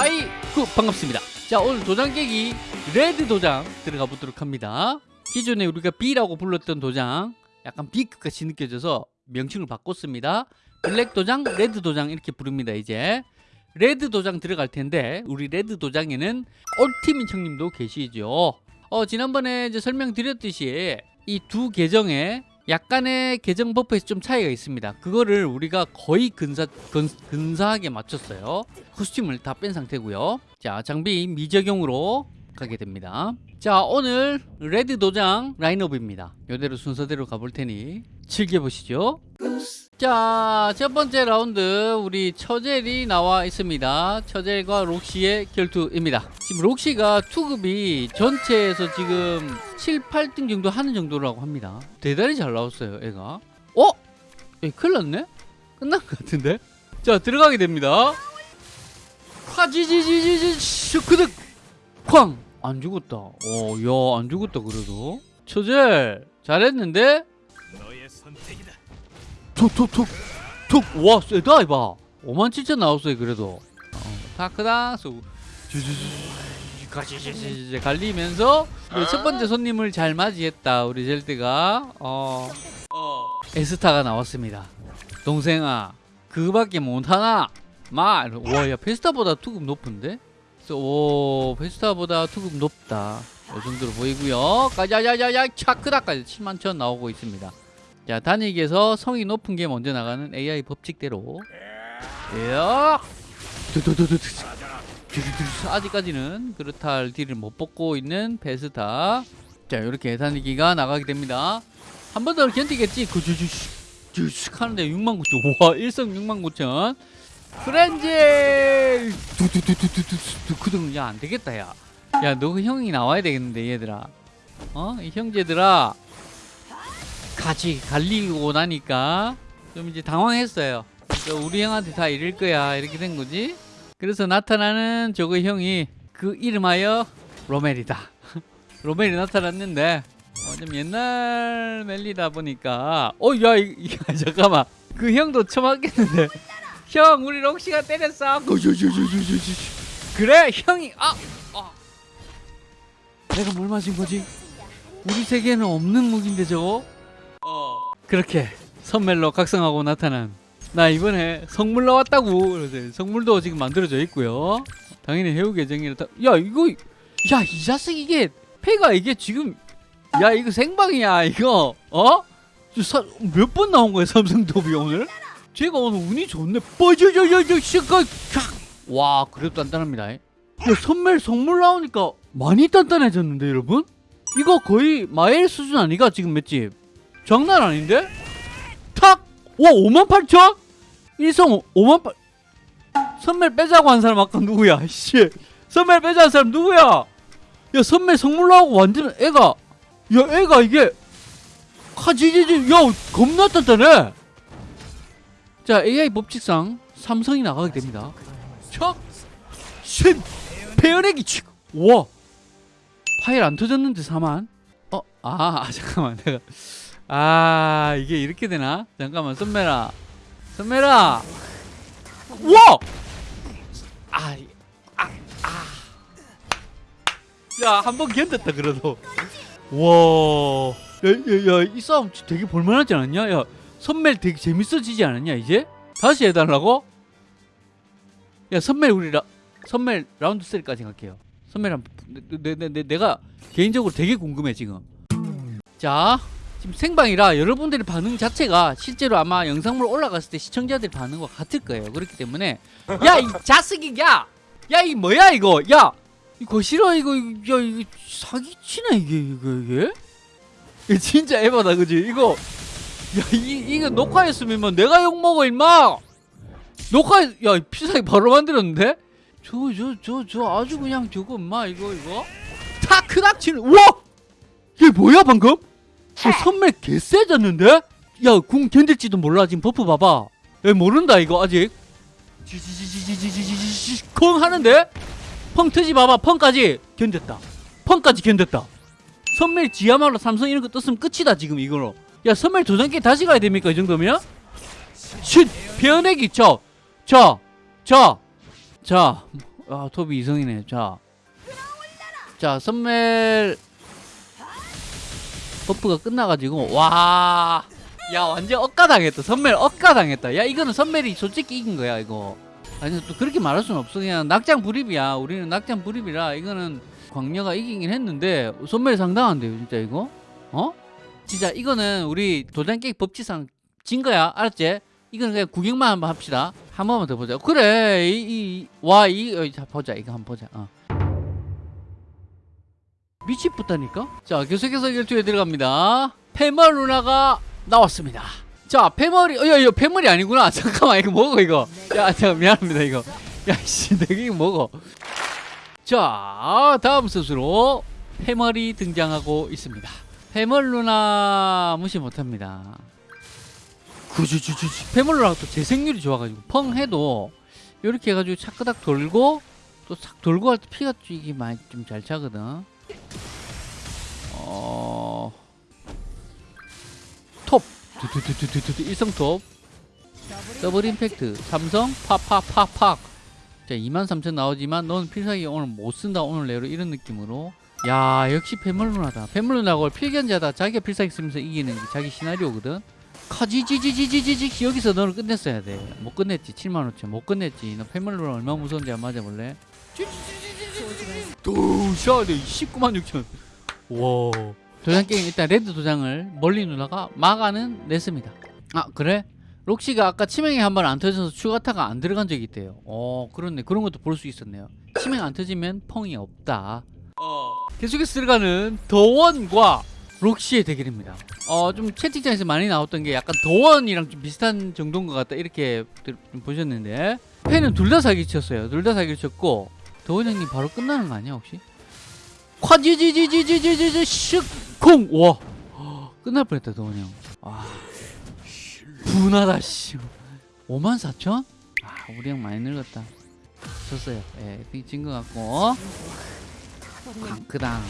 하이 구 반갑습니다. 자 오늘 도장 깨기 레드 도장 들어가 보도록 합니다. 기존에 우리가 B라고 불렀던 도장 약간 B급같이 느껴져서 명칭을 바꿨습니다. 블랙 도장 레드 도장 이렇게 부릅니다 이제. 레드 도장 들어갈 텐데 우리 레드 도장에는 올티민 형님도 계시죠. 어 지난번에 이제 설명드렸듯이 이 두 계정에 약간의 계정 buff에서 좀 차이가 있습니다. 그거를 우리가 거의 근사, 근, 근사하게 맞췄어요. costume을 다 뺀 상태고요. 자, 장비 미적용으로 가게 됩니다. 자, 오늘 레드 도장 라인업입니다. 이대로 순서대로 가볼 테니 즐겨보시죠. 자, 첫 번째 라운드 우리 처젤이 나와 있습니다. 처젤과 록시의 결투입니다. 지금 록시가 투급이 전체에서 지금 7, 8등 정도 하는 정도라고 합니다. 대단히 잘 나왔어요, 애가. 어? 에, 큰일 났네? 끝난 것 같은데? 자, 들어가게 됩니다. 화지지지지지 슈크득 쾅! 안 죽었다. 어, 야, 안 죽었다, 그래도. 처젤, 잘했는데? 너의 선택이다. 툭툭툭 툭! 와 세다 이봐. 5만 7천 나왔어요 그래도. 쏘 가시시시 갈리면서 첫 번째 손님을 잘 맞이했다 우리 젤드가 어, 어 에스타가 나왔습니다 동생아 그거밖에 못하나 마와야 페스타보다 투급 높은데 오 페스타보다 투급 높다 이 정도로 보이고요 가자자자자 차크다까지 7만 천 나오고 있습니다 자 단익에서 성이 높은 게 먼저 나가는 AI 법칙대로. 야 아직까지는 그렇탈 딜을 못 뽑고 있는 베스타. 자 이렇게 단익기가 나가게 됩니다. 한 번 더 견디겠지? 그주주주 하는데 6만 9천. 와 1성 6만 9천. 프렌즈! 두두두두두두 그등 야안 되겠다 야야너 그 형이 나와야 되겠는데 얘들아. 어 이 형제들아 같이 갈리고 나니까 좀 이제 당황했어요. 그러니까 우리 형한테 다 이럴 거야 이렇게 된 거지. 그래서 나타나는 저거 형이 그 이름하여 로멜이다. 로멜이 나타났는데 어, 좀 옛날 멜리다 보니까 어야 잠깐만 그 형도 처맞겠는데 형 우리 록시가 때렸어. 그래 형이 아, 아. 내가 뭘 맞은 거지? 우리 세계에는 없는 무기인데 저거? 어. 그렇게 선멜로 각성하고 나타난 나 이번에 성물 나왔다고 그래서 성물도 지금 만들어져 있고요 당연히 해우 계정이라 다... 야 이거 야 이 자식 이게 패가 이게 지금 야 이거 생방이야 이거 어? 몇 번 나온 거야 삼성 도비 오늘? 제가 오늘 운이 좋네 뻐져져져져 시가 와 그래도 단단합니다 야 선멜 성물 나오니까 많이 단단해졌는데 여러분? 이거 거의 마엘 수준 아니가 지금 맷집 장난 아닌데? 탁! 와 5만 8천? 일성 5만 8 선멜 빼자고 한 사람 아까 누구야 씨 선멜 빼자 한 사람 누구야 야 선멜 성물로 하고 완전 애가 야 애가 이게 카지지지 야 겁나 단단해 자 AI 법칙상 삼성이 나가게 됩니다 척! 신! 페어내기 치! 와 파일 안 터졌는데 4만? 어? 아, 아 잠깐만 내가 아 이게 이렇게 되나? 잠깐만 선배라 선배라 와! 아, 아, 아. 야, 한 번 견뎠다, 그래도. 와. 야, 야, 야, 이 싸움 되게 볼만하지 않았냐? 야, 선멜 되게 재밌어지지 않았냐, 이제? 다시 해달라고? 야, 선멜 우리 라, 선멜 라운드 3까지 갈게요. 선멜 한, 내, 내, 내, 내가 개인적으로 되게 궁금해, 지금. 자, 지금 생방이라 여러분들의 반응 자체가 실제로 아마 영상물 올라갔을 때 시청자들 반응과 같을 거예요. 그렇기 때문에 야 이 자식이 야! 야 이 뭐야 이거 야! 이거 싫어 이거 야 이거 사기치네 이게 이거 이게? 이거 진짜 에바다 그지? 이거 야 이, 이거 녹화했으면 내가 욕먹어 임마! 녹화 야 피사기 바로 만들었는데? 저 저 저 저 아주 그냥 저거 엄마 이거 이거 타크닥 치는 우와! 이게 뭐야 방금? 아, 어, 선멜 개쎄졌는데? 야, 궁 견딜지도 몰라. 지금 버프 봐봐. 야, 모른다, 이거 아직. 콩 하는데? 펑 트지 봐봐. 펑까지 견뎠다. 펑까지 견뎠다. 선멜 지하말로 삼성 이런 거 떴으면 끝이다, 지금 이거로. 야, 선멜 도전기 다시 가야 됩니까? 이 정도면? 쉿! 배어내기! 자, 자, 자, 자. 아, 톱이 이성이네. 자. 자, 선멜. 버프가 끝나가지고 와. 야 완전 억가당했다. 선멜 억가당했다. 야 이거는 선멜이 솔직히 이긴 거야 이거. 아니 또 그렇게 말할 수는 없어. 그냥 낙장 불입이야. 우리는 낙장 불입이라 이거는 광녀가 이기긴 했는데 선멜 상당한데요 진짜 이거? 어? 진짜 이거는 우리 도장 깨기 법칙상 진 거야. 알았지? 이거는 그냥 구경만 한번 합시다. 한 번만 더 보자. 그래 이와이 자 보자. 이거 한번 보자. 어. 미치겠다니까? 자 계속해서 결투에 들어갑니다. 페멀 누나가 나왔습니다. 자 페멀이 어 야 이거 페멀이 아니구나. 잠깐만 이거 먹어 이거. 야 잠깐 미안합니다 이거. 야 씨 내가 이거 먹어. 자 다음 선수로 페멀이 등장하고 있습니다. 페멀 누나 무시 못합니다. 구주주주주. 페멀 누나가 또 재생률이 좋아가지고 펑 해도 이렇게 해가지고 차끄닥 돌고 또착 돌고 할 때 피가 이게 많이 좀 잘 차거든 어... 톱. 두두두두두두 일성톱. 더블 임팩트. 삼성 팍팍팍팍. 자 23,000 나오지만 넌 필살기 오늘 못 쓴다 오늘 내로 이런 느낌으로. 야 역시 페멀루나다. 페멀루나가 필견자다. 자기가 필살기 쓰면서 이기는 게 자기 시나리오거든. 카지지지지지지지 여기서 너를 끝냈어야 돼못 끝냈지. 7만 5천. 못 끝냈지. 너 페멀루나 얼마나 무서운지 한번 맞아볼래? 도샤네 19만 6천 와. 도장 게임 일단 레드 도장을 멀리 누나가 막아는 냈습니다. 아 그래? 록시가 아까 치명이 한 번 안 터져서 추가타가 안 들어간 적이 있대요. 어 그렇네. 그런 것도 볼 수 있었네요. 치명 안 터지면 펑이 없다. 어. 계속해서 들어가는 더원과 록시의 대결입니다. 어 좀 채팅창에서 많이 나왔던 게 약간 더원이랑 좀 비슷한 정도인 것 같다. 이렇게 보셨는데. 팬은 둘 다 사기 쳤어요. 둘 다 사기 쳤고 더원 형님 바로 끝나는 거 아니야 혹시? 콰지지지지지지지 슉콩 와. 끝날 뻔했다 더원 형. 와. 분하다 씨. 5만 4천? 아 우리 형 많이 늙었다. 졌어요. 예 진것 같고. 광크당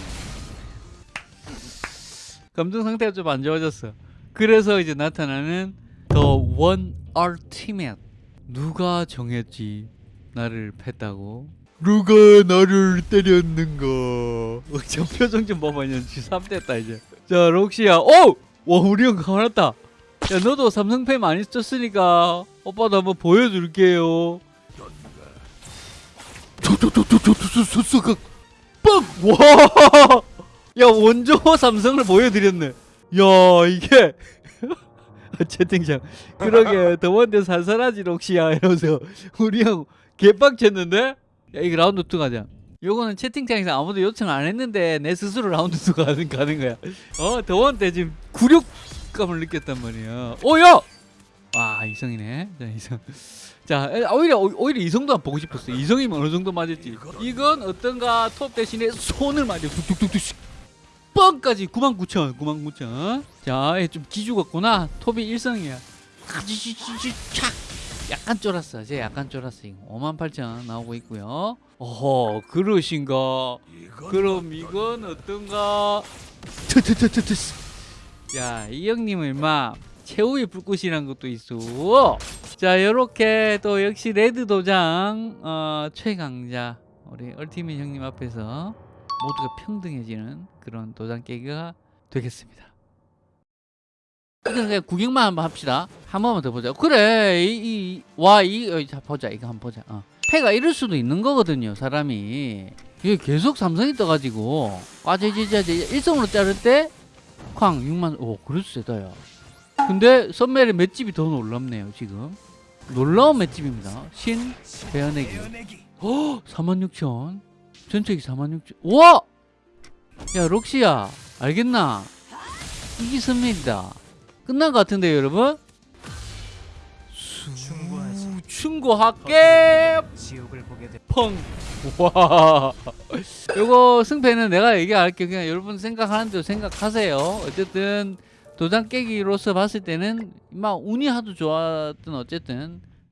감정 상태가 좀 안 좋아졌어. 그래서 이제 나타나는 The One Ultimate 누가 정했지? 나를 팼다고 누가 나를 때렸는가 어, 저 표정 좀 봐봐 이제 쥐삼됐다 이제 자 록시야 오! 와 우리 형 가만했다 야 너도 삼성페이 많이 썼으니까 오빠도 한번 보여줄게요 빵! 와! 야 원조 삼성을 보여드렸네 야 이게 채팅창 그러게 더원대 살살하지 록시야 이러면서 우리 형 개빡쳤는데? 야 이거 라운드 2 가자 요거는 채팅창에서 아무도 요청 안 했는데 내 스스로 라운드 2 가는, 가는 거야. 어 더원 때 지금 굴욕감을 느꼈단 말이야. 오야 아 이성이네. 자 이성. 자 에, 오히려 오- 오히려 이성도 안 보고 싶었어. 이성이면 어느 정도 맞았지. 이건 어떤가? 톱 대신에 손을 맞아. 뚝뚝뚝뚝. 뻥까지. 99,000 99,000 자좀 기주 같구나. 톱이 일성이야. 카지지지지 착 약간 쫄았어 쟤 약간 쫄았어 이거. 58,000 나오고 있고요. 어허 그러신가? 그럼 이건 어떤가? 트트트트트 야이 형님은 임마 최후의 불꽃이란 것도 있어. 자 요렇게 또 역시 레드 도장 어, 최강자 우리 얼티밋 형님 앞에서 모두가 평등해지는 그런 도장 깨기가 되겠습니다 이건 그냥 구경만 한번 합시다. 한 번만 더 보자. 그래 이 와 이 자 보자. 이거 한번 보자. 어. 패가 이럴 수도 있는 거거든요 사람이. 이게 계속 삼성이 떠가지고 과제지자제 일성으로 자를 때 쾅 6만 오 그래도 세다 야 근데 선멜의 맷집이 더 놀랍네요 지금. 놀라운 맷집입니다. 신 배어내기 어46,000 전체기 46,000 우와! 야 록시야 알겠나? 선멜이다 끝난 것 같은데요 여러분. 충고할게. 펑. 와. 요거 승패는 내가 얘기할게 그냥 여러분 생각하는 대로 생각하세요. 어쨌든 도장 깨기로서 봤을 때는 막 운이 하도 좋았든 어쨌든